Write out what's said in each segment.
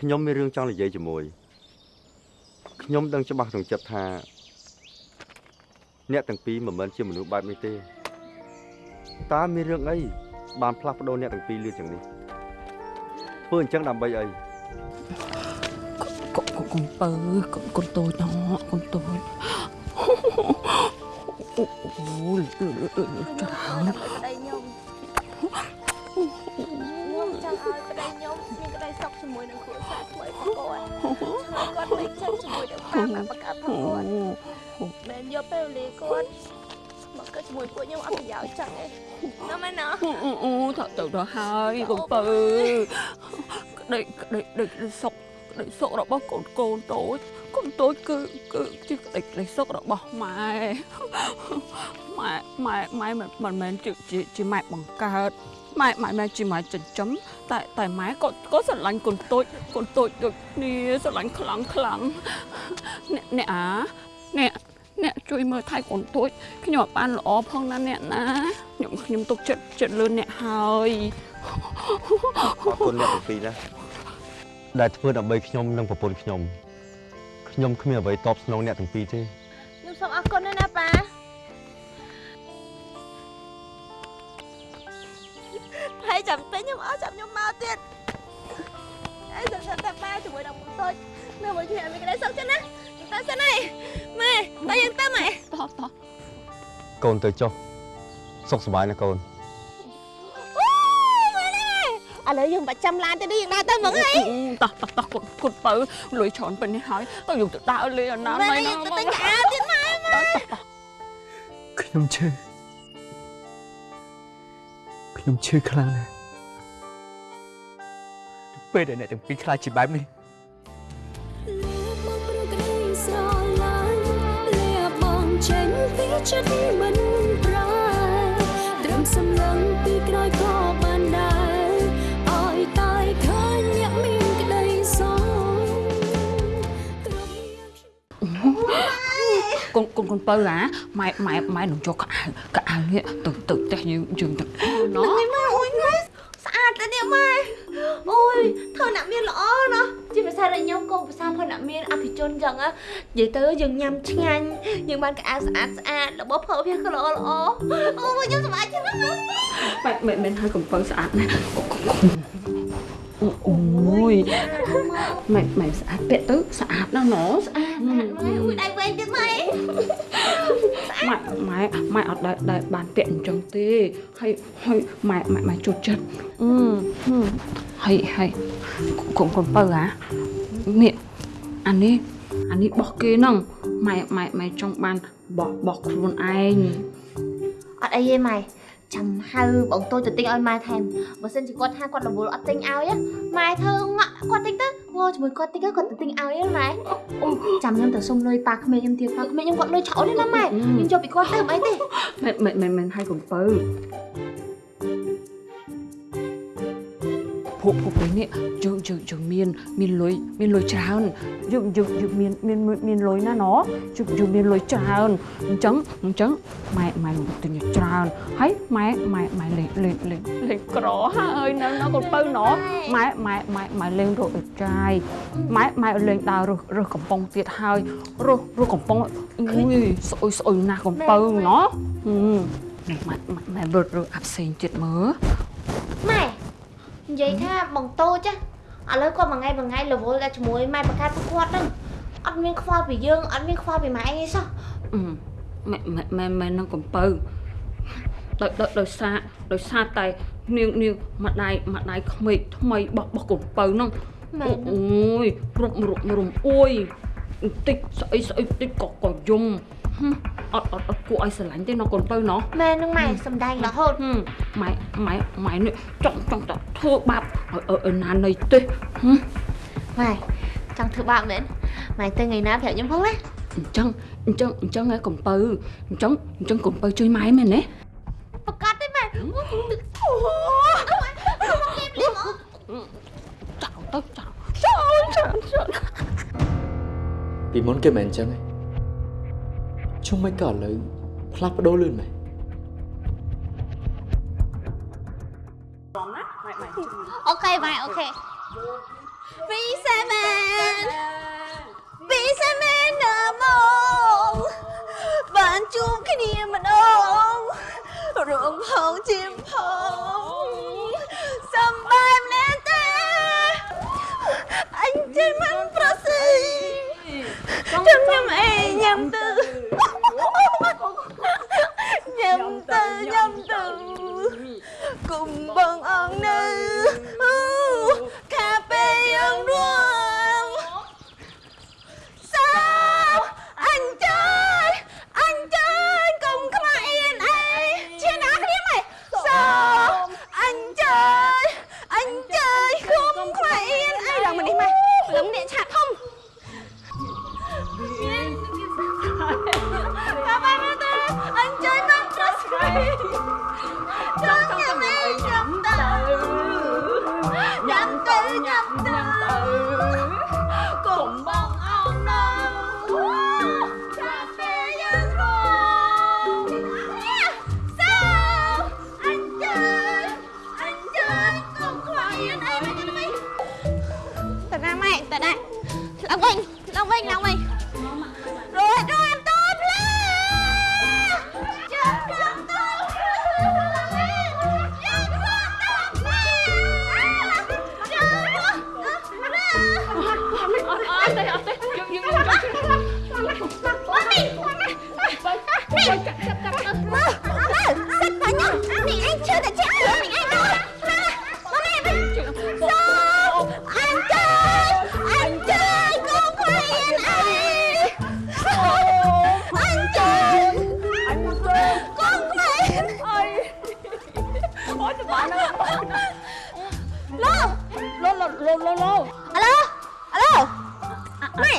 ខ្ញុំមានរឿងចង់និយាយជាមួយខ្ញុំដឹងច្បាស់ក្នុងចិត្តថាអ្នកទាំងពីរមិនមែនជាមនុស្សបែបនេះទេតើមានរឿងអីបានផ្លាស់ប្ដូរអ្នកទាំងពីរលឿនយ៉ាងនេះធ្វើអញ្ចឹងដើម្បីអីកុំកុំកុំពើកុំកុំតូចណោះកុំតូចអូអូច្រើន មួយនឹងប៉ាម៉ាក់បកាផងគាត់មិនយកពេលវេលាគាត់មកកើតជាមួយពួកខ្ញុំអត់ប្រយោជន៍ចឹងឯងណាមែនណាអូអូថតទៅដល់ហើយកុំពើក្តីក្តីក្តីសុខក្តីសុខរបស់កូនកូនតូចកូនតូចគឺគឺជាក្តីក្តីសុខរបស់ម៉ែម៉ែម៉ែម៉ែមិនមិនមែនជាជាជាម៉ែបង្កើត ម៉ែម៉ែម៉ែជាម៉ែចិញ្ចឹមតែតែម៉ែក៏ក៏ស្រឡាញ់កូនតូចកូនតូចដូចគ្នាស្រឡាញ់ខ្លាំងខ្លាំងអ្នកអ្នកអាអ្នកអ្នកជួយមើលថែកូនតូចខ្ញុំអត់បានល្អផងណាអ្នកណាខ្ញុំខ្ញុំទុកចិត្តចិត្តលឿនអ្នកហើយអរគុណអ្នកទាំងពីរណាដែលធ្វើដើម្បីខ្ញុំនិងប្រពន្ធខ្ញុំខ្ញុំគ្មានអ្វីតបស្នងអ្នកទាំងពីរទេខ្ញុំសូមអរគុណណាស់ណាប៉ា ហើយចាំតែខ្ញុំអស់ចាំខ្ញុំមកទៀតហើយចាំតែប៉ាជាមួយនឹងមុខតូចនៅមួយគ្នាមានក្តីសុខចឹងណាទៅសិនហើយម៉ែតែយើងទៅម៉ែតោះតោះកូនទៅចុះសុខសប្បាយណាកូនអូម៉ែឥឡូវយើងបាច់ចាំឡានទេនេះយើងដើរទៅហ្មងហីតោះតោះតោះគាត់គាត់បើលុយច្រើនពេញនេះហើយទៅយកទៅដើរលេងអាណាម៉ែម៉ៃណាយើងទៅទិញកៅអៅទៀតម៉ែខ្ញុំឈឺខ្ញុំឈឺខ្លាំងណាស់ ពេលដែលអ្នកទាំងពីរខ្លាចជាបែបនេះមកព្រោះក្តីស្រឡាញ់លះបង់ចេញពីចិត្តមិនប្រែត្រឹមសម្លឹងពីក្រោយក៏បានដែរឲ្យតែឃើញអ្នកមានក្តីសងគ្រប់យ៉ាងកូនកូនកូនបើអាម៉ែម៉ែម៉ែនឹងយកកៅអៅកៅអៅនេះទៅទៅផ្ទះយើងយើងទៅណោះម៉ែអូយម៉ែ ធ្វើអ្នកមានល្អណាស់ជាភាសារបស់ខ្ញុំក៏ភាសាផងអ្នកមានអភិជនចឹងណានិយាយទៅយើងញ៉ាំឆ្ងាញ់យើងបានកៅអៅស្អាតស្អាតរបស់ប្រើវាក៏ល្អល្អអូយខ្ញុំសប្បាយចិត្តណាស់ម៉ែមិនមិនហើយកូនបើស្អាតណាស់អូអូយម៉ែម៉ែស្អាតពាក់ទៅស្អាតណាស់ណោះស្អាតម៉ែអូយដៃវែងទៀតម៉ែម៉ែម៉ែម៉ែអត់ដែលដែលបានពាក់អញ្ចឹងទេហើយហើយម៉ែម៉ែម៉ែជូតចិត្តអឺ ហើយហើយកូនកូនបើអានេះអានេះអានេះបោះគេហ្នឹងម៉ែម៉ែម៉ែចង់បានបោះបោះខ្លួនឯងអត់អីទេម៉ែចាំហៅបងតូចទៅទិញឲ្យម៉ែថែមបើសិនជាគាត់ថាគាត់រវល់អត់ទិញឲ្យម៉ែធ្វើងក់គាត់ទិញទៅងល់ជាមួយគាត់ទិញទៅគាត់ទៅទិញឲ្យម៉ែអូចាំខ្ញុំទៅសុំលុយប៉ាក្មេងខ្ញុំទៀតប៉ាក្មេងខ្ញុំគាត់លុយឆោតទេណាម៉ែខ្ញុំយកពីគាត់ទៅអីទេមិនមិនមិនមិនហើយកូនបើ ពួកពួកពេលនេះយើងយើងយើងមានមានលុយមានលុយច្រើនយើងយើងយើងមានមានមានលុយណាណោះយើងយើងមានលុយច្រើនអញ្ចឹងអញ្ចឹងម៉ែម៉ែទិញច្រើនហើយម៉ែម៉ែម៉ែលេងលេងលេងលេងក្រហើយនៅនៅកូនបើណោះម៉ែម៉ែម៉ែម៉ែលេងរកអីចាយម៉ែម៉ែលេងដើររើសរើសកំប៉ុងទៀតហើយរើសរើសកំប៉ុងអុយស្អុយស្អុយណាស់កូនបើណោះហឹមនេះម៉ែម៉ែម៉ែរើសរើសអាផ្សេងទៀតមើលម៉ែ និយាយថាបងតូចឥឡូវគាត់មួយថ្ងៃមួយថ្ងៃរវល់តែជាមួយម៉ែបកាត់ពួកគាត់ហ្នឹងអត់មានខ្វល់ពីយើងអត់មានខ្វល់ពីម៉ែអីសោះអឺម៉ែម៉ែម៉ែម៉ែនឹងកំពៅដោយដោយដោយសារដោយសារតែនាងនាងម្ដាយម្ដាយក្មេកថ្មីបោះបោះកំពៅហ្នឹងម៉ែអូយរុំរុំរុំអួយបន្តិចស្អីស្អីបន្តិចក៏ក៏យំហឹម អត់អត់អត់គួរឲ្យស្រឡាញ់ទេណោះកូនបើណោះម៉ែនឹងម៉ែសំដែងរហូតហឹមម៉ែម៉ែម៉ែនេះចង់ចង់តែធ្វើបាបឲ្យឲ្យឲ្យណានៃទេហឹមម៉ែចង់ធ្វើបាបមែនម៉ែទៅថ្ងៃណាប្រាប់ខ្ញុំផងណាអញ្ចឹងអញ្ចឹងអញ្ចឹងឯងកំពៅអញ្ចឹងអញ្ចឹងកំពៅជួយម៉ែមែនទេប្រកាសទេម៉ែអូទឹកអូមកគេភ្លាមអចោលទៅចោលចោលចោលចោលពីមុនគេមិនអញ្ចឹងទេ ជុំមិនក៏ឥឡូវផ្លាស់ប្ដូរលឿនមែនអូខេម៉ៃអូខេ27 27ណាមកបានជួបគ្នាម្ដងរងផងជាផងសំបាយម្នាក់ទេអញចេះមិនប្រសិទ្ធ អីញ៉ាំទៅញ៉ាំទៅញ៉ាំទៅគុំបងអ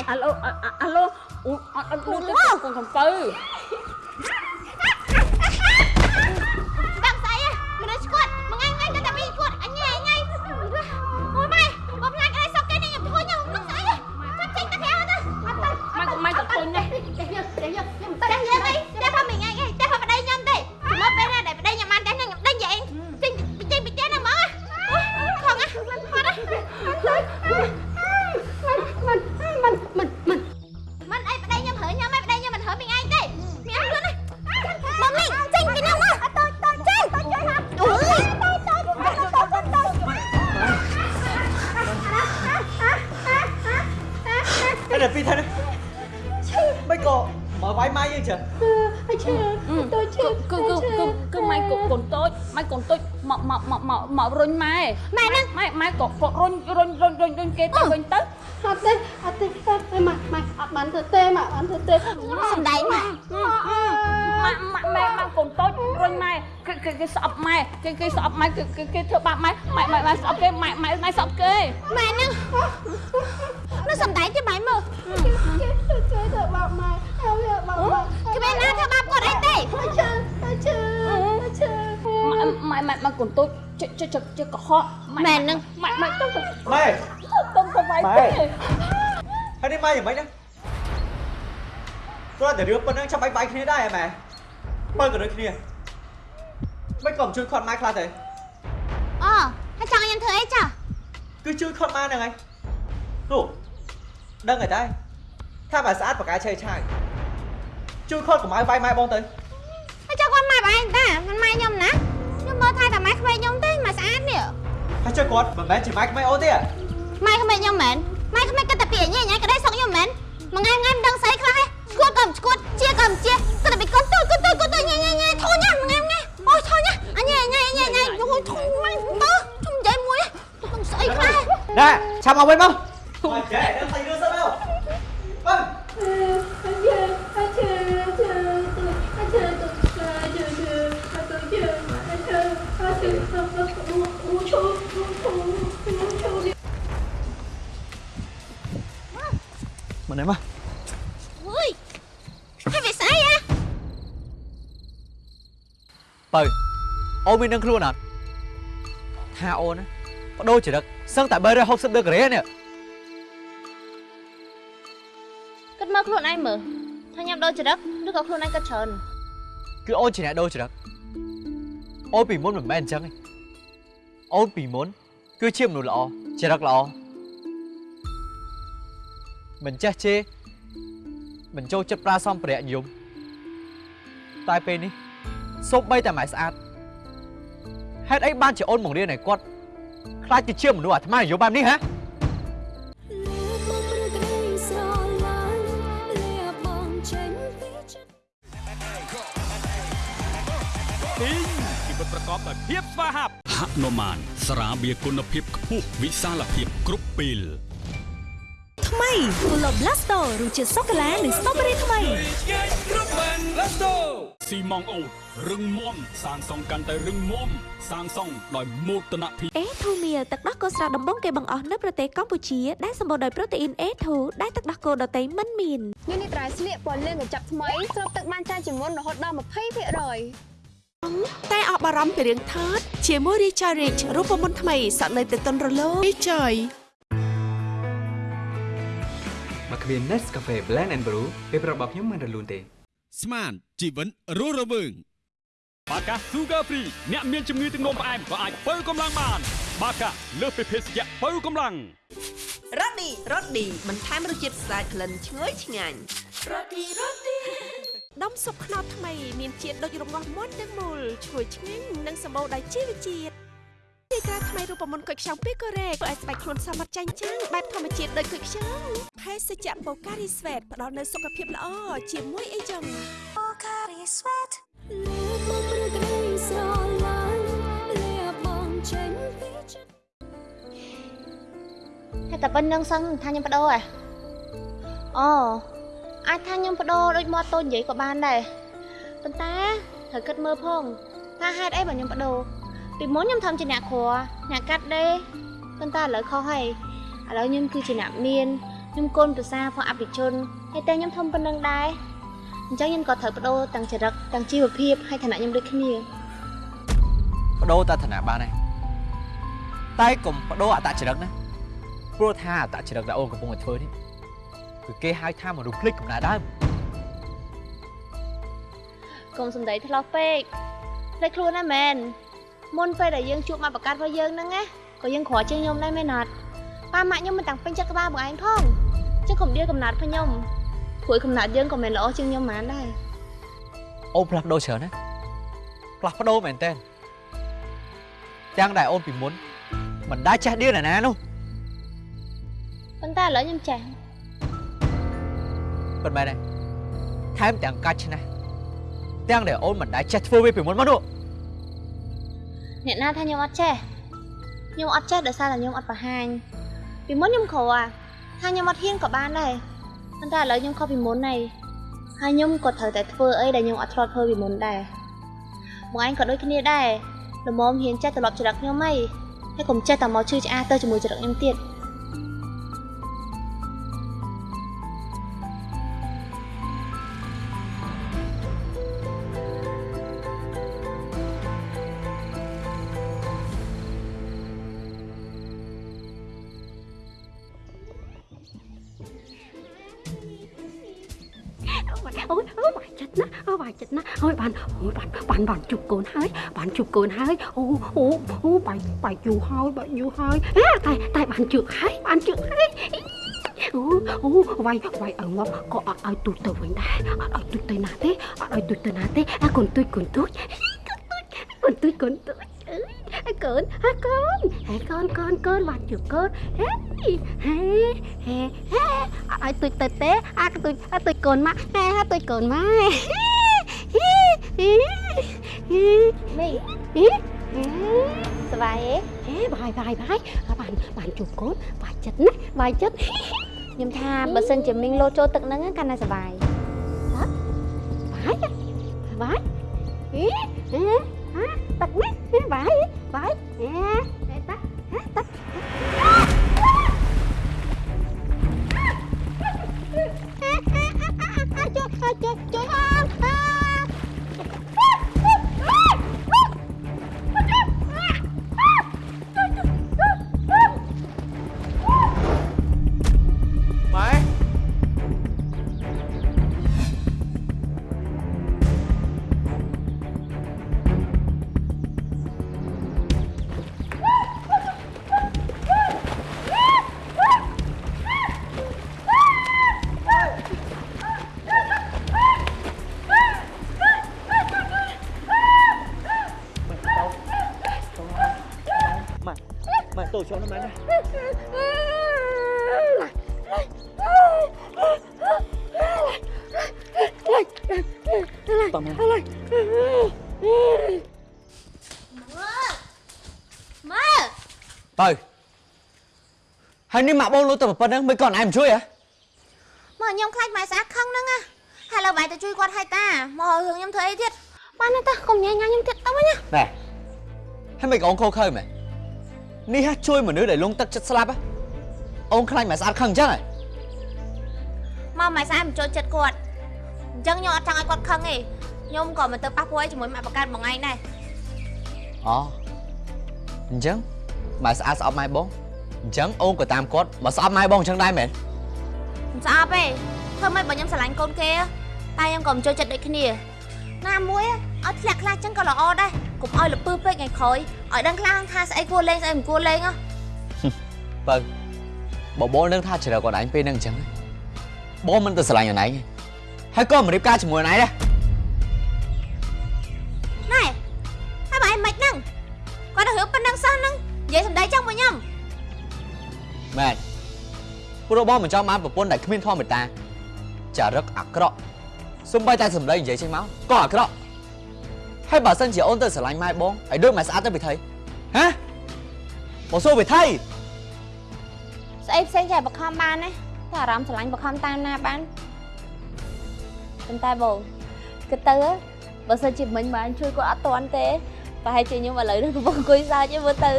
mày alo à, à, alo ủa à, à, Ủa, đưa đúng cái không? con thằng mày cái cái cái sọp mày cái cái sọp mày cái cái cái thưa bạn mày mày mày mày sọp cái mày mày mày sọp cái Mày nè. Nó xong đấy chứ mày mà. ជួយទៅបោកម៉ែហើយវាបោកម៉ែ Cái bên nào theo bắp con ấy tê. អត់ឈឺអត់ឈឺអត់ឈឺ mày mày mày mày cồn tôi chứ chứ chứ chứ có họ Mày nè. mày mày tông tông ម៉ែ tông tông mày Mày. cái ហើយនេះម៉ែយ៉ាងម៉េចណាគ្រាន់តែរឿងប៉ុណ្ណឹងចាំបាច់វាយគ្នាដែរហ៎ម៉ែមើលក៏ដូចគ្នា មិនក៏មិនជួយខាត់ម៉ែខ្លះទេ Ờ, hay chọn em thử ấy chả? គឺជួយខាត់ម៉ែហ្នឹងហើយនោះដឹងហើយតែថាបើស្អាតបកាយឆេឆាយជួយខាត់កុំឲ្យវាយម៉ែបងទៅ Hay cho con mày bảo anh ta, con mày nhầm nè. Nhưng mà thay cả mày không phải nhầm thế mà sao nè. ហើយជួយគាត់មិនមែនជាម៉ែក្មេងអូនទេ Mày không phải nhầm mến. Mày không phải cái tập biển như nhảy cái đây xong nhầm mến. Mà ngay ngay đang say khai. Squat cầm squat, chia cầm chia. Cái tập bị con tôi con tôi con tôi nhẹ nhẹ nhẹ thôi nhá, mà ngay ngay. Ôi thôi nhá. À nhẹ nhẹ nhẹ nhẹ. Ôi thôi mày tớ. Không dậy mùi. Tôi đang say khai. ណែឆាប់មកវិញមកមកចេះដឹងស្អីរឿងសិនមកបង អត់ឈឺអត់ឈឺអត់ឈឺអត់ឈឺទៅឈឺឈឺអត់ទៅឈឺអត់ឈឺអត់ឈឺទៅអូឈូឈូឈូឈូមកណែមក បើអូនមាននឹងខ្លួនអត់ថាអូនណាបដូរចរិតសឹងតែ360ដឺក្រេនេះ Cất mơ ខ្លួនឯងមើលថាញ៉ាំដូរចរិតឬក៏ខ្លួនឯងគិតច្រើនគឺអូនជាអ្នកដូរចរិតអូនពីមុនមិនមែនអញ្ចឹងទេអូនពីមុន គឺជាមនុស្សល្អចរិតល្អមិនចេះជេរមិនចូលចិត្តប្រើសម្ភារៈនិយមតែពេលនេះ សូម្បីតែម៉ែស្អាតហេតុអីបានជាអូនបង្រៀនឲ្យគាត់ខ្លាចទៅជាមនុស្សអាត្មានិយមបែបនេះហ៎លះបងព្រឺក្តីស្រឡាញ់លះបងចេញពីចិត្តទីងជីវិតប្រកបដោយភាពស្វាហាប់ហនុមានស្រាបៀរគុណភាពខ្ពស់វិសាលភាពគ្រប់ពេលថ្មី Pulo Blasto រសជាតិសូកូឡានិងស្ទ្រូប៊េរីថ្មី ស៊ីម៉ងអូតរឹងមាំសាងសង់កាន់តែរឹងមាំសាងសង់ដោយមោទនភាព A2 Meal ទឹកដោះគោស្រស់ដំបងគេបង្អស់នៅប្រទេសកម្ពុជាដែលសម្បូរដោយប្រូតេអ៊ីន A2 ដែលទឹកដោះគោដតៃមិនមាននេះនេះត្រៃស្លៀកពណ៌លឿងកញ្ចប់ថ្មីស្រូបទឹកបានច្រើនជាងមុនរហូតដល់20%តែអបអរំពីរឿងថតជាមួយ Richard Rich រូបមន្តថ្មីសក់នៅទៅតុនរលោង Richard មកគ្មាន Nescafe Blend and Brew ពេលប្រាប់របស់ខ្ញុំមិនរលូនទេ ស្មានជីវិតរស់រវើងបាកា Sugar Free អ្នកមានជំងឺទឹកនោមផ្អែមក៏អាចបើកម្លាំងបាន បាកាលើសពីភេសជ្ជៈបើកម្លាំងរ៉ូឌីរ៉ូឌីបន្ថែមរសជាតិស្អាតក្លិនឈ្ងុយឆ្ងាញ់រ៉ូឌីរ៉ូឌីដុំស៊ុបខ្នុរថ្មី មានជាតិដូចរងាស់មាត់ទាំងមូលឈ្ងុយឆ្ងាញ់និងសម្បូរដោយជីវជាតិ ទីក្រាថ្មីរូបមន្តគុយខ្ចង់ពីកូរ៉េធ្វើឲ្យស្បែកខ្លួនសមត្ថចាញ់ចាំងបែបធម្មជាតិដូចគុយខ្ចង់ភេសជ្ជៈបូការីស្វេតផ្ដល់នូវសុខភាពល្អជាមួយអីចឹងបូការីស្វេតលះបងព្រឺក្តីស្រឡាញ់លះបងចេញពីចិត្តតែតែប៉ុណ្្នឹងសឹងថាខ្ញុំបដូរហ៎អូអាចថាខ្ញុំបដូរដូចមាត់តូចនិយាយក៏បានដែរប៉ុន្តែត្រូវគិតមើលផងថាហេតុអីបើខ្ញុំបដូរ ពីមុនខ្ញុំធ្វើជាអ្នកគ្រាអ្នកកាត់ដេរប៉ុន្តែឥឡូវខុសហើយឥឡូវខ្ញុំគឺជាអ្នកមានខ្ញុំកូនប្រសាផងអភិជនហើយតែខ្ញុំធំប៉ុណ្្នឹងដែរអញ្ចឹងខ្ញុំក៏ត្រូវបដូរទាំងចរិតទាំងជីវភាពហើយឋានៈខ្ញុំដូចគ្នាបដូរតឋានៈបានហើយតែកុំបដូរអត្តចរិតណាព្រោះថាអត្តចរិតដែលអូនកំពុងតែធ្វើនេះគឺគេហៅថាមនុស្សភ្លេចកំណើតដើមកុំសំដីធ្លោះពេកភ្លេចខ្លួនណាមែន មុនពេលដែលយើងជួបមកប្រកាសរបស់យើងហ្នឹងណាក៏យើងក្រជាងខ្ញុំដែរមែនអត់ប៉ាម៉ាក់ខ្ញុំមិនតាំងពេញចិត្តក្បាលបងឯងផងចឹងកុំដៀលកំណត់ផងខ្ញុំព្រួយកំណត់យើងក៏មិនល្អជាងខ្ញុំហ្មងដែរអូនផ្លាស់ប្ដូរច្រើនណាផ្លាស់ប្ដូរមែនតើទាំងដែលអូនពីមុនមិនដែលចេះដៀលណាណានោះប៉ុន្តែឥឡូវខ្ញុំចេះប៉ុន្តែដែរថែមទាំងកាច់ឆ្នះទាំងដែលអូនមិនដែលចេះធ្វើវាពីមុនមកនោះ អ្នកណាថាខ្ញុំអត់ចេះខ្ញុំអត់ចេះដោយសារតែខ្ញុំអត់បង្ហាញពីមុនខ្ញុំក្រថាខ្ញុំអត់ហ៊ានក៏បានដែរប៉ុន្តែឥឡូវខ្ញុំខុសពីមុនហើយហើយខ្ញុំក៏ត្រូវតែធ្វើអីដែលខ្ញុំអត់ធ្លាប់ធ្វើពីមុនដែរបងឯងក៏ដូចគ្នាដែរល្មមហ៊ានចេះត្រឡប់ចរិតខ្ញុំហីហើយកុំចេះតែមកឈឺឆ្អាទៅជាមួយចរិតខ្ញុំទៀត អូយអូយបាយចិត្តណាអូបាយចិត្តណាអូយបានអូយបានបានបានជប់កូនហើយបានជប់កូនហើយអូអូអូបាយបាយយូរហើយបាយយូរហើយហេតែតែបានជើកហើយបានជើកហើយអូអូវាយវាយឲ្យមកក៏អត់ឲ្យទូចទៅវិញដែរអត់ឲ្យទូចទៅណាទេអត់ឲ្យទូចទៅណាទេអាកូនទូចកូនទូចកូនទូចកូនទូចអើកូនអើកូនអើកូនកូនកូនបានជើកកូនហេហេហេហេអត់ ឲ្យទូចទៅទេអាកទូចអត់ទូចកូនមកហេទូចកូនមកមីសប្បាយទេហេបាយបាយបាយបានបានជួបកូនបាយចិត្តណាបាយចិត្តខ្ញុំថាបើសិនជាមីងលោតចូលទឹកហ្នឹងកាន់តែសប្បាយបាយបាយហេហេហាទឹកនេះហេបាយបាយហេ ហើយនេះម៉ាក់បងលុយទៅប៉ុណ្្នឹងមិនគាត់ឯងមិនជួយហ៎មើលខ្ញុំខ្លាចម៉ែស្អាតខឹងហ្នឹងណាហើយលើបែរទៅជួយគាត់ឲ្យតាមករឿងខ្ញុំធ្វើអីទៀតបានទេតាកុំញ៉ៃញ៉ាំខ្ញុំទៀតទៅវិញណាណែហើយមិនអូនខូខើមែននេះហ่ะជួយមនុស្សដែលលងទឹកចិត្តស្លាប់ហ៎អូនខ្លាចម៉ែស្អាតខឹងអញ្ចឹងហ៎មកម៉ែស្អាតមិនចូលចិត្តគាត់អញ្ចឹងខ្ញុំអត់ចង់ឲ្យគាត់ខឹងទេខ្ញុំក៏មិនទៅប៉ះពួរអីជាមួយម៉ាក់បកើតបងឯងដែរអូអញ្ចឹងម៉ែស្អាតស្អប់ម៉ែបង អញ្ចឹងអូនក៏តាមគាត់មកស្អប់ម៉ែបងអញ្ចឹងដែរមែនមិនស្អប់ទេធ្វើម៉េចបើខ្ញុំស្រឡាញ់កូនគេតែខ្ញុំក៏មិនចូលចិត្តដូចគ្នាណាមួយឲ្យធ្លាក់ខ្លះអញ្ចឹងក៏ល្អដែរកុំឲ្យលពើពេកថ្ងៃក្រោយឲ្យដឹងខ្លាំងថាស្អីគួរលេងស្អីមិនគួរលេងហ៎បើបបលនឹងថាជ្រើគាត់ឯងពេលហ្នឹងអញ្ចឹងបងមិនទៅស្រឡាញ់អូនឯងទេហើយក៏មិនរៀបការជាមួយអូនឯងដែរ រោះបងមិនចង់បានប្រពន្ធដែលគ្មានធម៌មេត្តាចារឹកអាក្រក់សំបីតែសម្ដីនិយាយចេញមកក៏អាក្រក់ហើយបើសិនជាអូនទៅស្រឡាញ់ម៉ែបងឲ្យដូចម៉ែស្អាតទៅវិធីហ៎បងសួរវិធីស្អីផ្សេងចេះបខំបានណាតែអារម្មណ៍ស្រឡាញ់បខំតាមណាបានប៉ុន្តែបងគិតទៅបើសិនជាមិញបានជួយគាត់អត់តាន់ទេប្រហែលជាខ្ញុំឥឡូវនេះកំពុងអង្គុយសើចឯមើលទៅ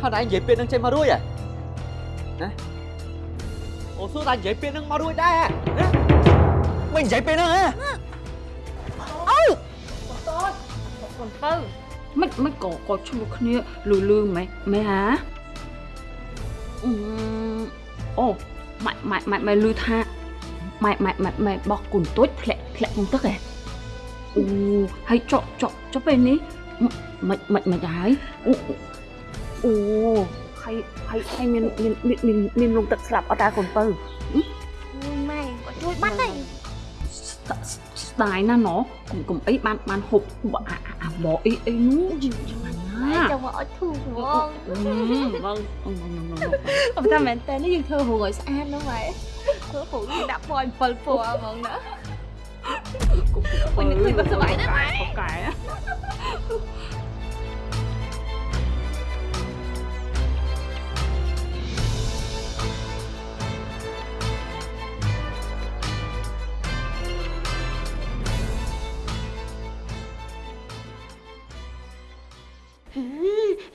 ហើយឯងនិយាយពេលហ្នឹងចេញមករួចហ៎ ណាអូសួរតែនិយាយពេលហ្នឹងមករួចដែរហ៎ណាមិននិយាយពេលហ្នឹងហ៎កូនបើមិនមិនក៏ក៏ឈ្មោះគ្នាលឺលឺម៉េះម៉េះហាអឺអូម៉ែម៉ែម៉ែម៉ែលឺថាម៉ែម៉ែម៉ែម៉ែបោះគុនទួចធ្លាក់ធ្លាក់ក្នុងទឹកហ៎អូហើយចកចកចុះពេលនេះមិនមិនមិនហើយអូអូ ហើយហើយហើយមានមានមានមានមានលងទឹកស្លាប់អត់តាកូនបើម៉ែគាត់ជួយបាត់ទេស្ដាយណាស់ណកុំកុំអីបានបានហូបអាអាអាបអីអីនោះយ៉ាងណាម៉ែចង់មកអត់ធូរហ្មងបងបងអត់តែមែនតើនេះយើងធ្វើហួរឲ្យស្អាតហ្នឹងម៉ែធ្វើហួរយើងដាក់ពណ៌7ពណ៌ហ្មងណាវិញនេះមិនសុបាយណាស់ម៉ែបកែ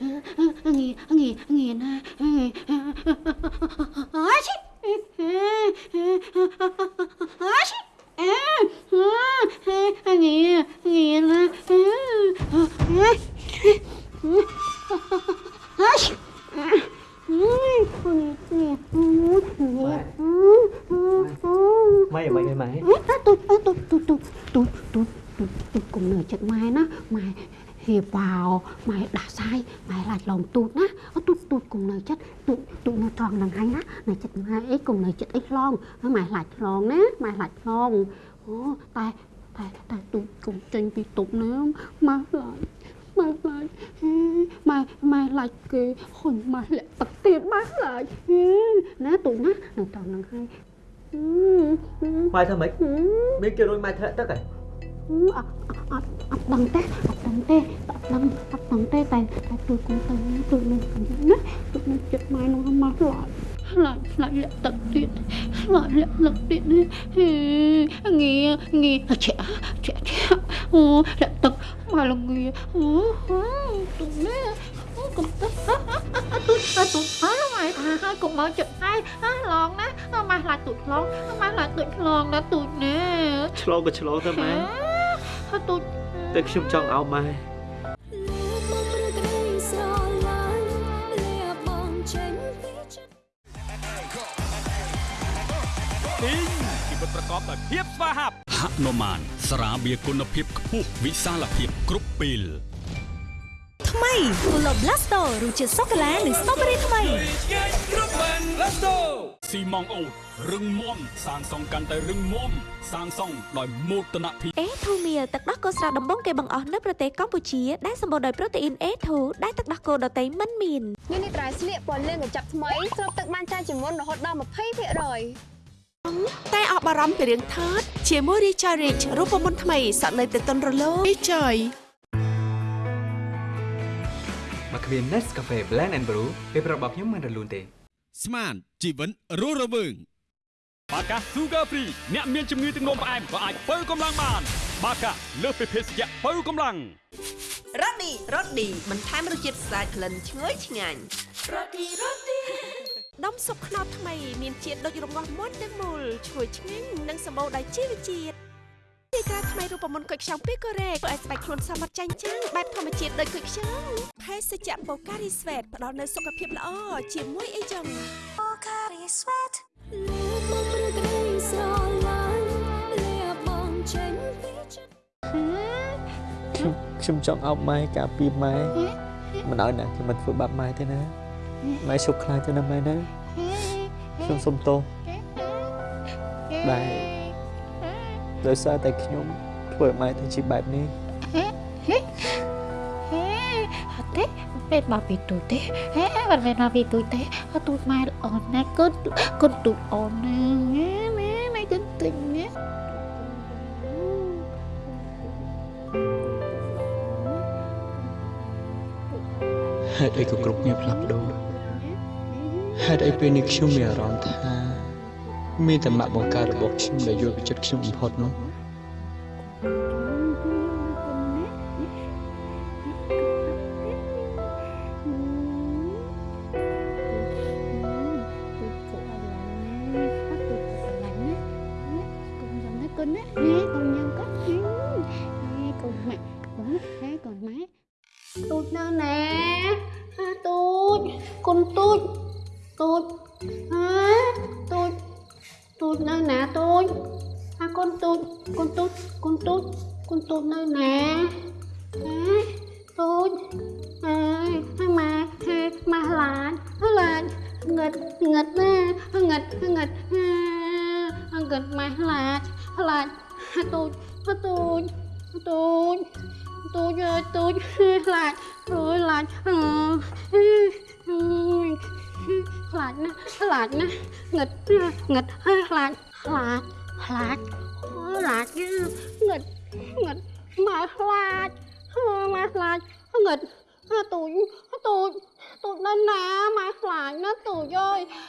ងាងាងាណាអើឈិអើឈិអើងាងាណាអើឈិម៉េចម៉េចម៉េចទូទូទូ ទូទូទូទូទូកុំនៅចិត្តម៉ែណាម៉ែហៀបោម៉ែដាស់សាយម៉ែឡាច់ឡងទូតណាអត់ទូតទូតកុំនៅចិត្តទូតទូតនៅត្រង់ហ្នឹងហើយណានៅចិត្តម៉ែអីកុំនៅចិត្តអីឡងហើយម៉ែឡាច់ឡងណាម៉ែឡាច់ឡងអូតែតែតែទូតកុំចេញពីតុបណាម៉ែឡាច់ម៉ែឡាច់ម៉ែម៉ែឡាច់គេហ៊ុនម៉ែលាក់ទឹកទៀតម៉ែឡាច់ណាទូតណានៅត្រង់ហ្នឹងហើយម៉ែធ្វើម៉េចមានគេរួចម៉ែធ្លាក់ទឹកហ៎អត់អត់អត់ដឹងទេអត់ ដឹងទេអត់ដឹងអត់ដឹងទេតែតែទួយគង់ទៅទួយនឹងខ្ញុំណាទួយនឹងចិត្តម៉ែនោះមកឆ្លាច់ឆ្លាច់ឆ្លាច់លាក់ទឹកទៀតឆ្លាច់លាក់ទឹកទៀតនេះហេងាងាឆាក់ឆាក់ឆាក់អូលាក់ទឹកមកលងាអូទុំនេះអូកុំទឹកទុយទុយហើយម៉ែថាហើយកុំមកចិត្តហើយឡងណាម៉ែខ្លាចទុយឡងម៉ែខ្លាចទុយឡងណាទុយនេះឆ្លងក៏ឆ្លងទៅម៉ែហើយទូច តែខ្ញុំចង់ឲ្យម៉ែលៀបមកព្រឹកក្តីស្រឡាញ់លៀបបងចេញពីចិត្តទីងជីវិតប្រកបដោយភាពស្វាហាប់ហនុមានស្រាបៀរគុណភាពខ្ពស់វិសាលភាពគ្រប់ពេល ថ្មី Pulo Blasto រសជាតិសូកូឡានិងស្ទ្រូប៊េរីថ្មីឆ្ងាញ់គ្រប់បាន Presto ស៊ីម៉ងអូតរឹងមាំសាងសង់កាន់តែរឹងមាំសាងសង់ដោយមោទនភាពអេធូមៀលទឹកដោះគោស្រស់ដំបងគេបង្អស់នៅប្រទេសកម្ពុជាដែលសម្បូរដោយប្រូតេអ៊ីន A2 ដែលទឹកដោះគោដតៃមិនមាននេះនេះត្រៃស្លៀកពណ៌លឿងកញ្ចប់ថ្មីស្រូបទឹកបានច្រើនជាងមុនរហូតដល់20%តែអស់បារម្ភពីរឿងថតជាមួយ Richard Rich រូបមន្តថ្មីសក់នៅទៅតុនរលោង Richard មកគ្មាន Nescafe Blend and Brew ពេលប្រាប់របស់ខ្ញុំមិនរលូនទេ ស្មានជីវិតរស់រវើងបាកា Sugar Free អ្នកមានជំងឺទឹកនោមផ្អែមក៏អាចបើកម្លាំងបាន បាកាលើសពីភេសជ្ជៈបើកម្លាំងរ៉ូឌីរ៉ូឌីបន្ថែមរសជាតិស្អាតក្លិនឈ្ងុយឆ្ងាញ់រ៉ូឌីរ៉ូឌីដុំស៊ុបខ្នុរថ្មី មានជាតិដូចរងាស់មុនទាំងមូលឈ្ងុយឆ្ងាញ់និងសម្បូរដោយជីវជាតិ ទីក្រាថ្មីរូបមន្តគុយខ្ចង់ពីកូរ៉េធ្វើឲ្យស្បែកខ្លួនសមត្ថចាញ់ចាំងបែបធម្មជាតិដូចគុយខ្ចង់ភេសជ្ជៈបូការីស្វេតផ្ដល់នូវសុខភាពល្អជាមួយអីចឹងបូការីស្វេតមកព្រឹកក្តីស្រឡាញ់លះបង់ចេញពីចិត្តខ្ញុំចង់អោបម៉ែការពីម៉ែមិនឲ្យណាខ្ញុំមិនធ្វើបាបម៉ែទេណាម៉ែឈប់ខ្លាចទៅណាម៉ែណាខ្ញុំសុំទោសដែល ដោយសារតែខ្ញុំធ្វើឲ្យម៉ែទៅជាបែបនេះអត់ទេពេលមកពីទូចទេហេមិនមែនមកពីទូចទេអត់ទូចម៉ែល្អណាស់គុណគុណទូចល្អណាស់ម៉ែម៉ែម៉ែគុណទិញណាហេតុអីក៏គ្រប់គ្នាផ្លាស់ប្ដូរហេតុអីពេលនេះខ្ញុំមានអារម្មណ៍ថា មានតែម៉ាក់បង្ការរបស់ខ្ញុំដែលយល់ពីចិត្តខ្ញុំបំផុតនោះ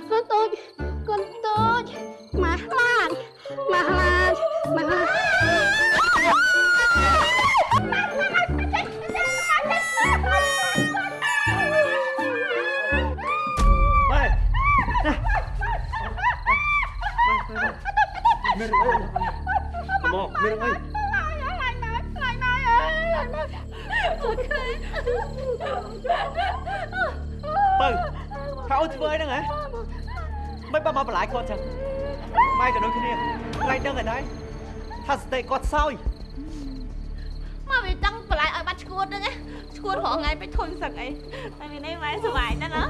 ទូចអើយទូចកូនទូចមកឡាច់មកឡានមកឡានម៉ែមានរឿងអីមកមានរឿងអីបើ ថាអូនធ្វើអីហ្នឹងហ៎មិនបើមកបន្លាយគាត់ចឹងម៉ែក៏ដូចគ្នាខ្លាចដឹងហើយដែរថាសតិគាត់សោយមកវាចង់បន្លាយឲ្យបាត់ឈួតហ្នឹងណាឈួតរហងៃពេកធុញសឹកអីតែមានអីម៉ែសុបាយណាស់ណា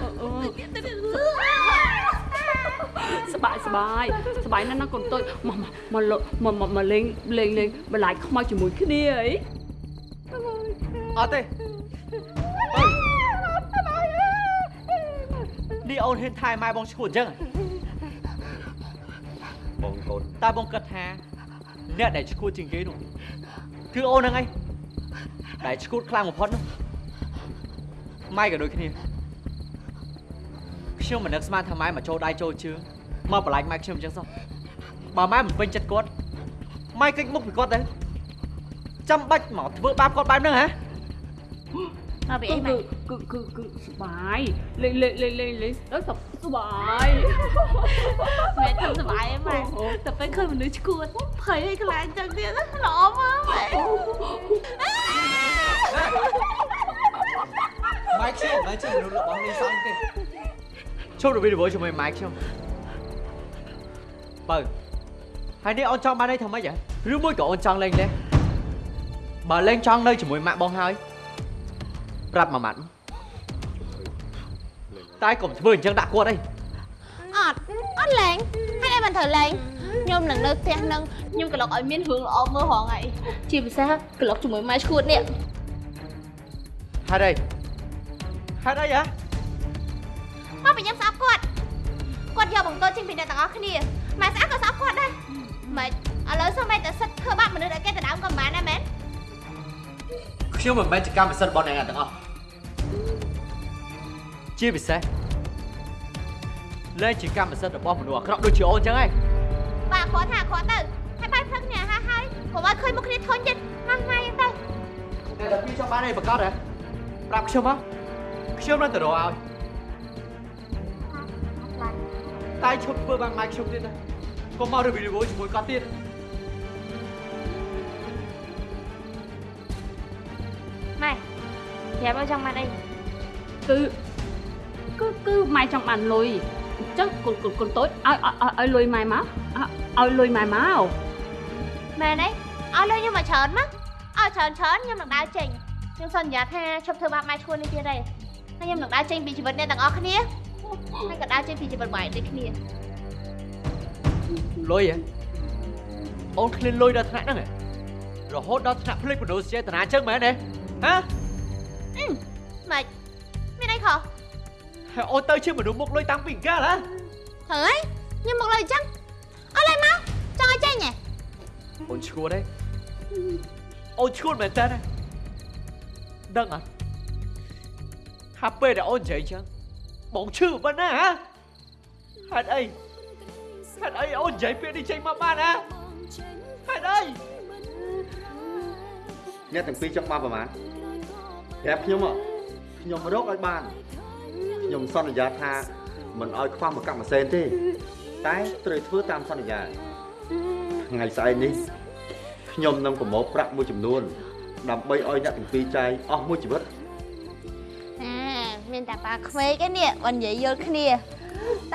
សបាយសបាយសបាយណាស់ណាកូនតូចមកមកលមកមកមកលេងលេងលេងបន្លាយខ្មោចជាមួយគ្នាអីអត់ទេ នេះអូនហ៊ានថែម៉ែបងឈួតអញ្ចឹងហ៎បងកូនតើបងគិតថាអ្នកដែលឈួតជាងគេនោះគឺអូនហ្នឹងឯងដែលឈួតខ្លាំងបំផុតនោះម៉ែក៏ដូចគ្នាខ្ញុំមិននឹកស្មានថាម៉ែមកចូលដៃចូលជើងមកបន្លាចម៉ែខ្ញុំអញ្ចឹងសោះបើម៉ែមិនពេញចិត្តគាត់ម៉ែកិច្ចមុខពីគាត់ទៅចាំបាច់មកធ្វើបាបគាត់បែបហ្នឹងហ៎មកពីគឺអីម៉ែ គឺគឺគឺសបាយលេងលេងលេងលេងលេងដល់សសបាយម៉ែធ្វើសុបាយអីម៉ែតែពេលឃើញមនុស្សឈួតភ័យឲ្យខ្លាចចឹងទៀតណាល្អមកម៉ែម៉ែខ្ញុំម៉ែជាមនុស្សរបស់នេះសោះទេជុំរវីរវល់ជាមួយម៉ែខ្ញុំបើហើយនេះអូនចង់បានអីថាម៉េចហ៎ឬមួយក៏អូនចង់លេងដែរបើលេងចង់នៅជាមួយម៉ាក់បងហើយប្រាប់មួយម៉ាត់ តែកុំធ្វើអញ្ចឹងដាក់គាត់អីអត់អត់លេងហេតុអីមិនត្រូវលេងខ្ញុំនឹងនៅផ្ទះនឹងខ្ញុំក្លុកឲ្យមានរឿងល្អមើលហងៃជាពិសេសក្លុកជាមួយម៉ែឈួតនេះហេតុអីហេតុអីហ៎មកពីខ្ញុំស្អប់គាត់គាត់យកបង្កចេញពីអ្នកទាំងអស់គ្នាម៉ែស្អាតក៏ស្អប់គាត់ដែរម៉េចឥឡូវសូម្បីតែសិតធ្វើបាបមនុស្សឲ្យគេទៅដើមក៏មិនបានដែរមែនខ្ញុំមិនមែនជាកម្មសិទ្ធិរបស់អ្នកណាទាំងអស់ ជាពិសេសលែងជាកម្មសិទ្ធិរបស់មនុស្សអាក្រក់ដូចជាអូនចឹងឯងបាទគាត់ថាគាត់ទៅហើយបាយព្រឹកគ្នាហើយហើយកុំឲ្យឃើញមុខគ្នាធុញទៀតមកម៉ែយ៉ាងទៅតែដល់ពីចង់បានអីប្រកាសហ៎ប្រាប់ខ្ញុំមកខ្ញុំនឹងទៅរកឲ្យតែឈប់ធ្វើបាបម៉ែខ្ញុំទៀតណាកុំមករីវីវីជាមួយគាត់ទៀតម៉ែប្រាប់ឲ្យចង់បានអីគឺ គឺគឺម៉ែចង់បានលុយអញ្ចឹងកូនកូនកូនតូចឲ្យឲ្យឲ្យលុយម៉ែមកឲ្យលុយម៉ែមកមែនអីឲ្យលុយខ្ញុំមកច្រើនមកឲ្យច្រើនច្រើនខ្ញុំនឹងដើរចេញខ្ញុំសន្យាថាឈប់ធ្វើបាបម៉ែឈួននេះទៀតទេហើយខ្ញុំនឹងដើរចេញពីជីវិតអ្នកទាំងអស់គ្នាហើយក៏ដើរចេញពីជីវិតម៉ែដូចគ្នាលុយហ៎អូនឃ្លានលុយដល់ថ្នាក់ហ្នឹងហ៎រហូតដល់ថ្នាក់ភ្លេចមនុស្សចេតនាចឹងមែនទេហ៎ ហើយអូនទៅជាមនុស្សមុខលុយតាំងពីកាលហ៎ហើយខ្ញុំមកលើអញ្ចឹងអត់ឡើយមកចង់ឲ្យចេញហ៎អូនឈួតទេអូនឈួតមែនតើដឹងអត់ថាពេលដែលអូននិយាយចឹងបងឈឺប៉ុណ្ណាហ៎ហេតុអីហេតុអីអូននិយាយពាក្យនេះចេញមកបានហ៎ហេតុអីអ្នកទាំងពីរចង់បានប្រហែលប្រាប់ខ្ញុំមកខ្ញុំរកឲ្យបាន ខ្ញុំសន្យាថាមិនឲ្យខ្វះមកកម្មសេនទេ តែត្រូវធ្វើតាមសន្យាថ្ងៃស្អែកនេះខ្ញុំនឹងប្រមូលប្រាក់មួយចំនួន ដើម្បីឲ្យអ្នកទាំងពីរចាយអស់មួយជីវិតអាមានតែប៉ាក្មេកឯនេះបើនិយាយយល់គ្នា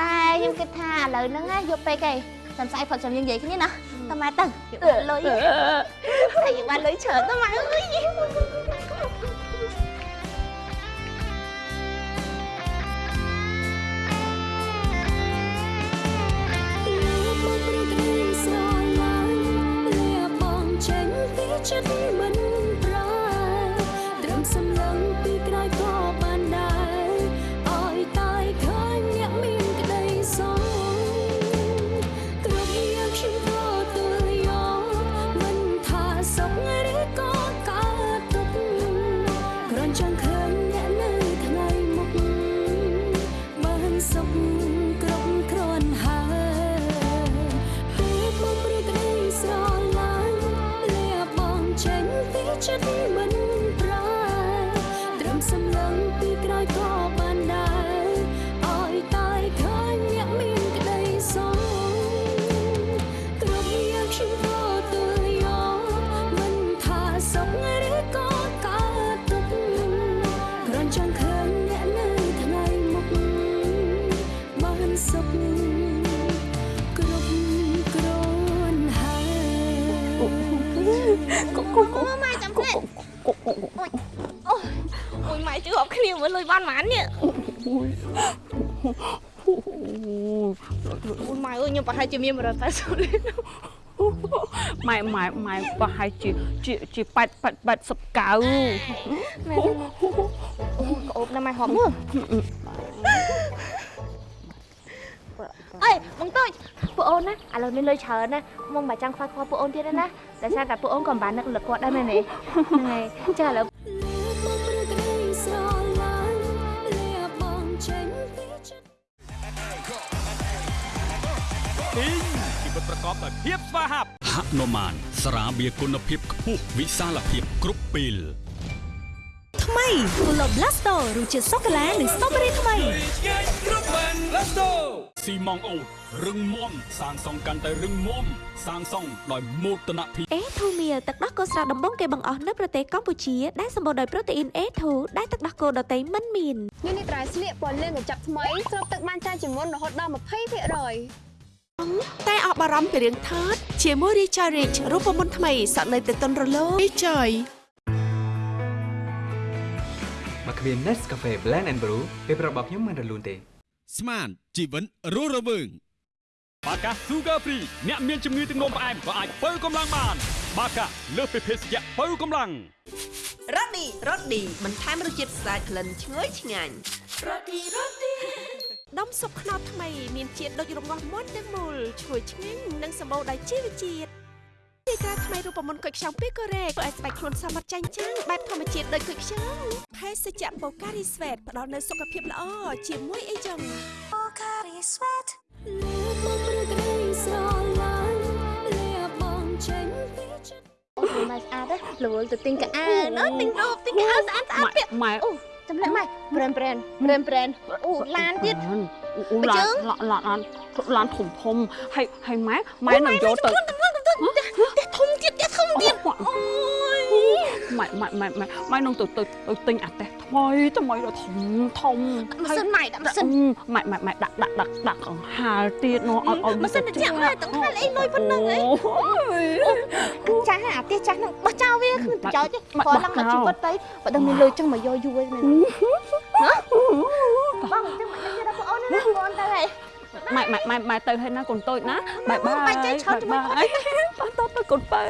តែខ្ញុំគិតថាឥឡូវហ្នឹងណាយកពេកឯងសំស្អែកផុតចាំយើងនិយាយគ្នាណាតើម៉ែទៅយកលុយតែយើងបានលុយច្រើនតើម៉ែអើយ ញ គ្នាមើលលុយបានប៉ុន្មាននេះអូយម៉ែអើយខ្ញុំប្រហែលជាមាន180លានម៉ែម៉ែម៉ែប្រហែលជាជាជា8 8 80កៅម៉ែអូយក្អូបណាស់ម៉ែហប់មើលអេបងតូចពួកអូនណាឥឡូវមានលុយច្រើនណាមុំមិនចាំខ្វះខ្វល់ពួកអូនទៀតទេណាតែសារតែពួកអូនក៏មិនបាននឹកលឹកគាត់ដែរមែនទេហ្នឹងហើយចាឥឡូវ ទីងជីវិតប្រកបដោយភាពស្វាហាប់ហនុមានស្រាបៀរគុណភាពខ្ពស់វិសាលភាពគ្រប់ពេលថ្មី Pulo Blasto រសជាតិសូកូឡានិងស្ទ្រូប៊េរីថ្មីស៊ីម៉ងអូតរឹងមាំសាងសង់កាន់តែរឹងមាំសាងសង់ដោយមោទនភាពអេធូមៀលទឹកដោះគោស្រស់ដំបងគេបង្អស់នៅប្រទេសកម្ពុជាដែលសម្បូរដោយប្រូតេអ៊ីន A2 ដែលទឹកដោះគោដតៃមិនមាននេះនេះត្រៃស្លៀកពណ៌លឿងកញ្ចប់ថ្មីស្រូបទឹកបានច្រើនជាងមុនរហូតដល់20% តែអស់បារម្ភពីរឿងថតជាមួយ Richard Rich រូបមន្តថ្មីសក់នៅទៅតុនរលោង Richard មកគ្មាន Nescafe Blend and Brew ពេលប្រាប់របស់ខ្ញុំមិនរលូនទេ ស្មានជីវិតរស់រវើងបាកា Sugar Free អ្នកមានជំងឺទឹកនោមផ្អែមក៏អាចបើកម្លាំងបាន បាកាលើសពីភេសជ្ជៈបើកម្លាំងរ៉ូឌីរ៉ូឌីបន្ថែមរសជាតិស្អាតក្លិនឈ្ងុយឆ្ងាញ់រ៉ូឌីរ៉ូឌី ដុំស៊ុបខ្នុរថ្មីមានជាតិដូចរងាស់មាត់ទាំងមូលឈ្ងុយឆ្ងាញ់និងសម្បូរដោយជីវជាតិទីក្រាថ្មីរូបមន្តគុយខ្ចង់ពីកូរ៉េធ្វើឲ្យស្បែកខ្លួនសមត្ថចាញ់ចាំងបែបធម្មជាតិដូចគុយខ្ចង់ភេសជ្ជៈបូការីស្វេតផ្ដល់នូវសុខភាពល្អជាមួយអីចឹងបូការីស្វេតលើមកព្រឹកក្តីស្រឡាញ់លាបងចេញពីចិត្តអូយម៉ែស្អាតទេរវល់ទៅទិញកៅអៅណ៎ទិញរូបទិញកៅអៅស្អាតស្អាតម៉ែពាក់ម៉ែអូ ចាំលែកម៉ែប្រេនប្រេនប្រេនប្រេនអូឡានទៀតអូបើឡាជើនងឡានឡានឡានធំធំហើយហើយម៉ែម៉ែនឹងយកទៅតែធំទៀតតែធំទៀតអូយម៉ែម៉ែម៉ែម៉ែម៉ែនឹងទៅទៅទៅទិញអាតេះថ្មីថ្មីដល់ធំធំម៉ាស៊ីនម៉ែដាក់ម៉ាស៊ីនម៉ែម៉ែម៉ែដាក់ដាក់ដាក់ដាក់កង្ហាលទៀតនោះអត់អត់ម៉ាស៊ីនត្រជាក់ម៉ែទាំងហាលអីលុយប៉ុណ្ណឹងអីអូយចាស់អាផ្ទះចាស់ហ្នឹងបោះចោលវាគ្មានប្រយោជន៍ទេម៉ែព្រោះឡើងបោះមកចោលជីវិតទៅបើដឹងមានលុយចឹងមកយកយូរឯងមែនណាបងចឹងមកយកដល់បងអូនណាបងទៅហើយ ម៉ែម៉ែម៉ែម៉ែទៅហើយណាកូនតូចណាបាយបាយបាយចេះឆោតជាមួយគាត់បាយតោះទៅកូនបើ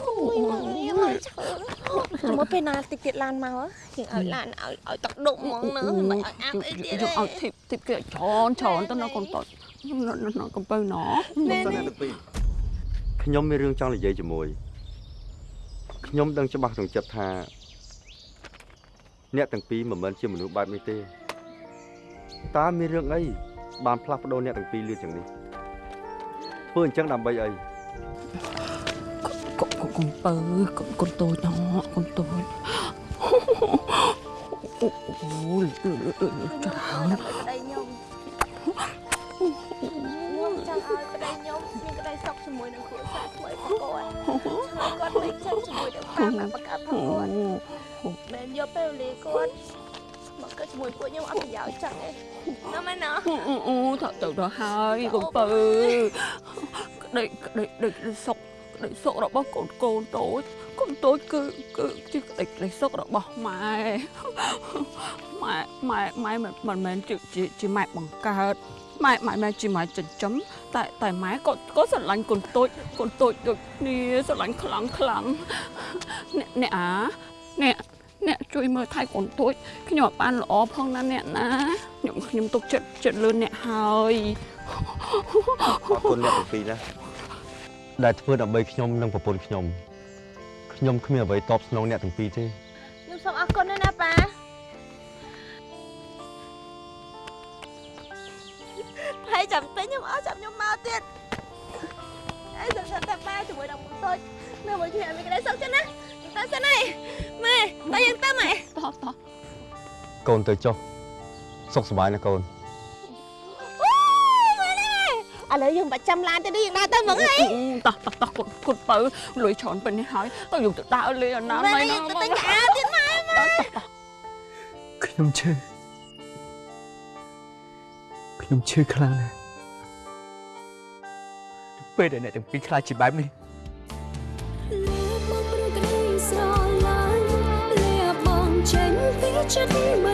អូយមកនេះមកឈើចាំមកពេលណាតិចទៀតឡានមកជាងឲ្យឡានឲ្យឲ្យទឹកដុកហ្មងណាមិនឲ្យអាប់អីទៀតយកឲ្យធីបធីបគេច្រើនច្រើនទៅណាកូនតូចណាកូនបើណខ្ញុំសិនអ្នកទាំងពីរខ្ញុំមានរឿងចង់និយាយជាមួយខ្ញុំដឹងច្បាស់ក្នុងចិត្តថា អ្នកទាំងពីរមិនមែនជាមនុស្សបែបនេះទេតើមានរឿងអីបានផ្លាស់ប្ដូរអ្នកទាំងពីរលឿនយ៉ាងនេះធ្វើអញ្ចឹងដើម្បីអីកូនកូនបើកូនកូនតូចណកូនតូចអូយច្រើន គាត់ហើយគាត់មិនចិត្តជាមួយនឹងបាបកាបកាប់ផងគាត់មិនយកពេលវេលាគាត់មកកើតជាមួយពួកខ្ញុំអត់ប្រយោជន៍ចឹងទេណាមែនណាអូទៅទៅទៅហើយកូនបើក្តីក្តីក្តីសុខក្តីសុខរបស់កូនកូនតូចកូនតូចគឺគឺជាក្តីក្តីសុខរបស់ម៉ែម៉ែម៉ែម៉ែមិនមិនមែនជាជាជាម៉ែបង្កើត ម៉ែម៉ែម៉ែជាម៉ែចិញ្ចឹមតែតែម៉ែក៏ក៏ស្រឡាញ់កូនតូចកូនតូចដូចគ្នាស្រឡាញ់ខ្លាំងខ្លាំងអ្នកអ្នកអាអ្នកអ្នកជួយមើលថែកូនតូចខ្ញុំអត់បានល្អផងណាអ្នកណាខ្ញុំខ្ញុំទុកចិត្តចិត្តលឿនអ្នកហើយអរគុណអ្នកទាំងពីរណាដែលធ្វើដើម្បីខ្ញុំនិងប្រពន្ធខ្ញុំខ្ញុំគ្មានអ្វីតបស្នងអ្នកទាំងពីរទេខ្ញុំសូមអរគុណណា ខ្ញុំអស់ចាំខ្ញុំមកទៀតហើយចាំចាំតែប៉ាជាមួយដល់មុនតូចនៅមួយគ្នាមានក្តីសុខចឹងណាទៅសិនហើយម៉ែទៅយើងទៅម៉ែតោះតោះកូនទៅចុះសុខសប្បាយណាកូនអូម៉ែនេះឥឡូវយើងបាច់ចាំឡានទេយើងដើរទៅហ្មងហើយតោះតោះតោះគុតគុតបើលុយច្រើនពេញនេះហើយទៅយកទៅដើរលេងអាណាម៉ែណៃយើងណាទៅទិញកៅអៅទៀតម៉ែម៉ែខ្ញុំឈឺខ្ញុំឈឺខ្លាំងណាស់ ពេលដែលអ្នកទាំងពីរខ្លាចជាបែបនេះលើមកព្រឹកក្តីស្រឡាញ់លាបងចេញពីចិត្តមិន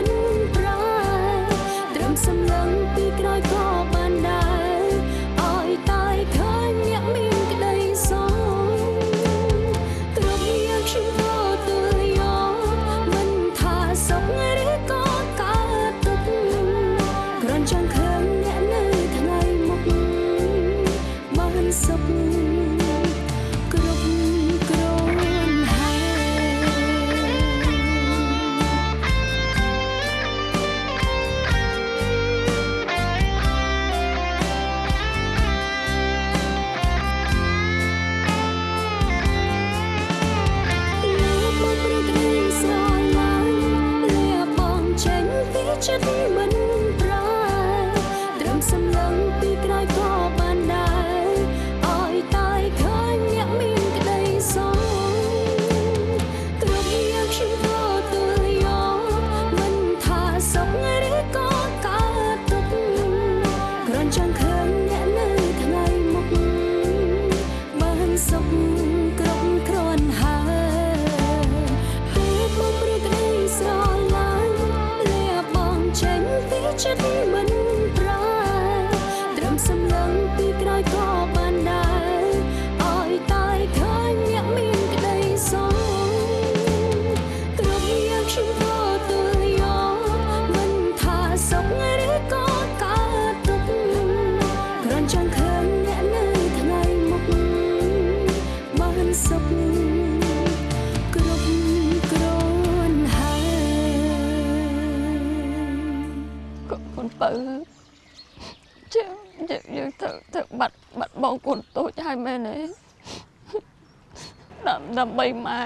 ដាំដើម្បីម៉ែ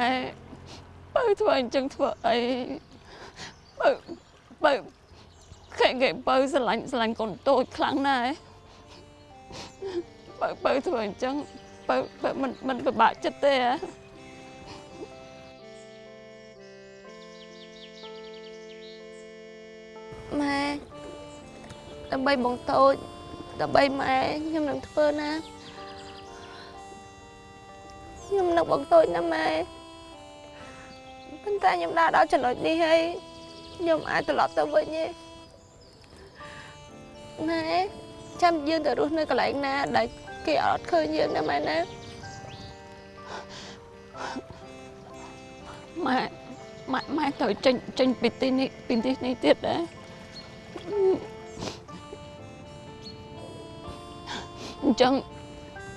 បើធ្វើអញ្ចឹងធ្វើអីបើបើខែគេបើស្រឡាញ់ស្រឡាញ់កូនតូចខ្លាំងណាស់បើបើធ្វើអញ្ចឹងបើបើមិនមិនពិបាកចិត្តទេហ៎ម៉ែដើម្បីបងតូចដើម្បីម៉ែខ្ញុំនឹងធ្វើណា ខ្ញុំនឹកបងតូចណាម៉ែប៉ុន្តែខ្ញុំដើរដល់ចំណុចនេះហើយខ្ញុំអាចត្រឡប់ទៅវិញទេម៉ែចាំយើងទៅរស់នៅកន្លែងណាដែលគេអត់ឃើញយើងណាម៉ែណាម៉ែម៉ែម៉ែទៅចេញចេញពីទីនេះពីទីនេះទៀតដែរអញ្ចឹង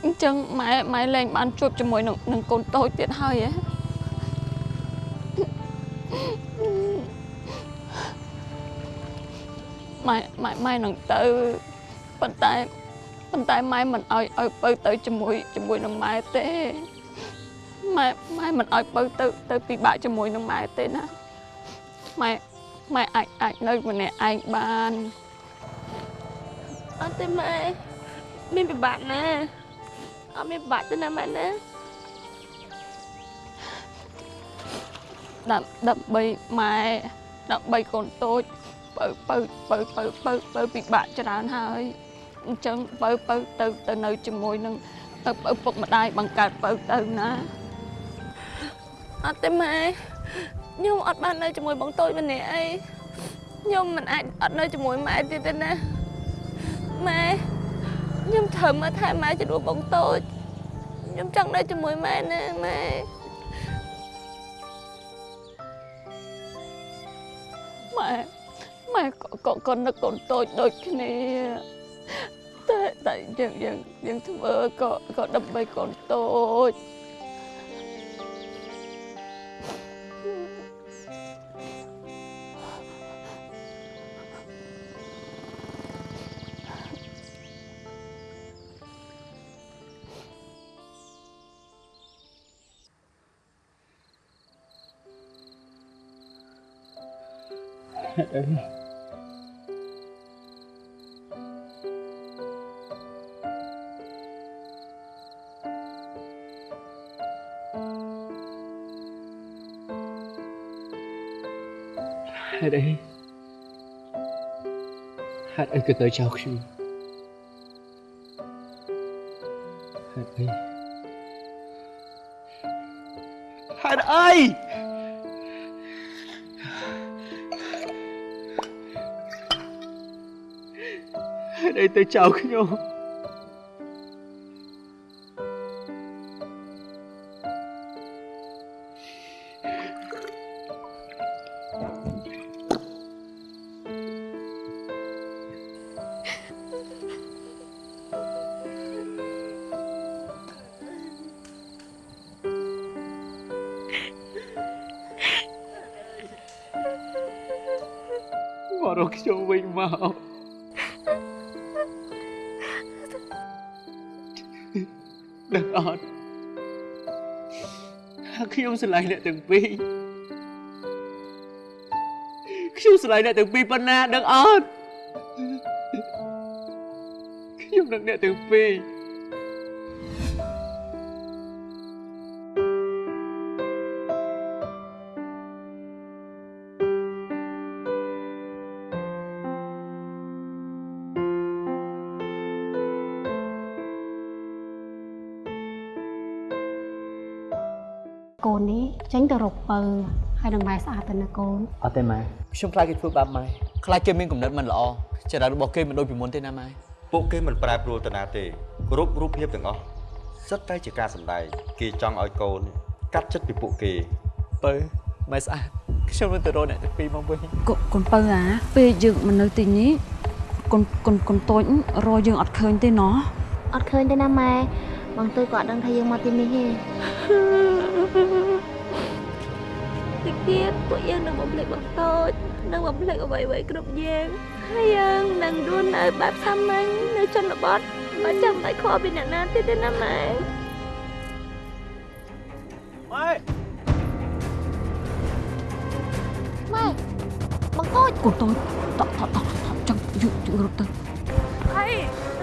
អញ្ចឹងម៉ែម៉ែលែងបានជួបជាមួយនឹងនឹងកូនតូចទៀតហើយហ៎ម៉ែម៉ែម៉ែនឹងទៅប៉ុន្តែប៉ុន្តែម៉ែមិនអោយឲ្យបើទៅជាមួយជាមួយនឹងម៉ែទេម៉ែម៉ែមិនអោយបើទៅទៅពិបាកជាមួយនឹងម៉ែទេណាម៉ែម៉ែអាចអាចនៅម្នាក់ឯងបានអត់ទេម៉ែមានពិបាកណាស់ អត់មានពិបាកទេណាម៉ែណាដាំដើម្បីម៉ែដើម្បីកូនតូចបើបើបើបើបើបើពិបាកច្រើនហើយអញ្ចឹងបើបើទៅទៅនៅជាមួយនឹងឪឪពុកម្ដាយបង្កើតបើទៅណាអត់ទេម៉ែខ្ញុំអត់បាននៅជាមួយបងតូចម្នាក់អីខ្ញុំមិនអាចអត់នៅជាមួយម៉ែទៀតទេណាម៉ែ ខ្ញុំត្រូវមើលថែម៉ែជំនួសបងតូចខ្ញុំចង់នៅជាមួយម៉ែណាម៉ែម៉ែម៉ែក៏ក៏ក៏នឹកកូនតូចដូចគ្នាតែតែយើងយើងយើងធ្វើក៏ក៏ដើម្បីកូនតូច ហេតុអីហេតុ ទៅចោលខ្ញុំមករកខ្ញុំវិញមក ដឹងអត់ថាខ្ញុំស្រឡាញ់អ្នកទាំងពីរខ្ញុំស្រឡាញ់អ្នកទាំងពីរប៉ុណ្ណាដឹងអត់ខ្ញុំនឹងអ្នកទាំងពីរ ទៅរកពៅហើយនឹងម៉ែស្អាតទៅណាកូនអត់ទេម៉ែខ្ញុំខ្លាចគេធ្វើបាបម៉ែខ្លាចគេមានគំនិតមិនល្អចរិតរបស់គេមិនដូចពីមុនទេណាម៉ែពួកគេមិនប្រែប្រួលទៅណាទេគ្រប់រូបភាពទាំងអស់សិតតែជាការសម្ដែងគេចង់ឲ្យកូន កាត់ចិត្តពីពួកគេបើម៉ែស្អាតខ្ញុំនឹងទៅរកអ្នកទាំងពីរមកវិញកូនកូនបើអាពេលយើងមិននៅទីនេះកូនកូនកូនតូចរកយើងអត់ឃើញទេណោះអត់ឃើញទេណាម៉ែបងតូចក៏អត់ដឹងថាយើងមកទីនេះទេញតិច ទៀតពួកយើងនឹងបំភ្លេចបងតូចនឹងបំភ្លេចអ្វីៗគ្រប់យ៉ាងហើយយើងនឹងរស់នៅបែបសាមញ្ញនៅជនបទបើចាំបាច់ខកពីអ្នកណាទៀតទេណាម៉ែម៉ែម៉ែបងតូចកូនតូចតតតតចង់យករត់ទៅអី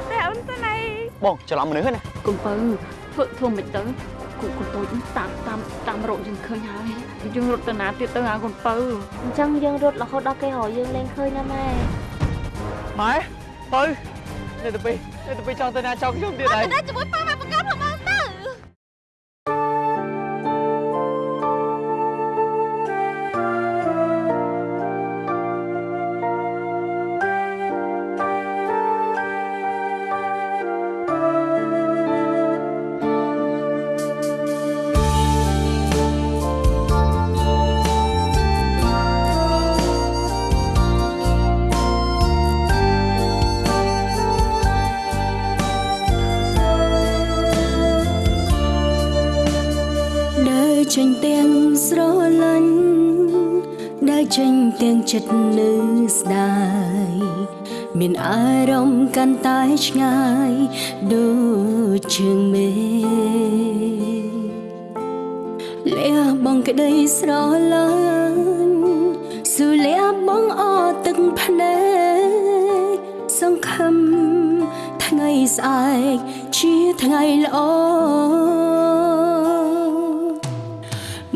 តែអូនទៅណៃបងច្រឡំមនុស្សហ្នឹងណាកូនបើធ្វើធ្វើមិនទៅ កូនកូនតូចតាមតាមតាមរកយើងឃើញហើយយើងរត់ទៅណាទៀតទៅហៅកូនបើអញ្ចឹងយើងរត់រហូតដល់គេរកយើងលែងឃើញណាម៉ែម៉ែបើនៅទៅពេលនៅទៅពេលចង់ទៅណាចង់ខ្ញុំទៀតហើយទៅជាមួយប៉ាម៉ែបង្កើត ចិត្តនៅស្ដាយមានអារម្មណ៍កាន់តែឆ្ងាយដូចជើងមេលះបងក្តីស្រលាញ់ស៊ូលះបងអទឹកភ្នែកសង្ឃឹមថ្ងៃស្អែកជាថ្ងៃល្អ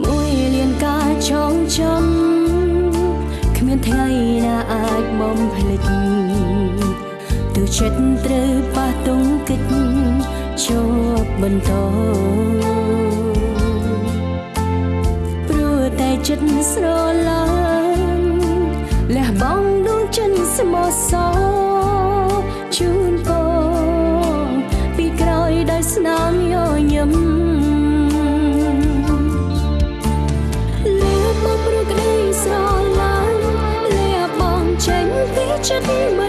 មួយលានការចងចាំ ចិត្តត្រូវប៉ះទង្គិចជាប់បន្តព្រោះតែចិត្តស្រឡាញ់លះបង់ដួងចិនស្មោះសរជូនពងពីក្រោយដោយស្នាមញញឹមលះបង់ព្រោះក្តីស្រឡាញ់លះបង់ចេញពីចិត្តមិន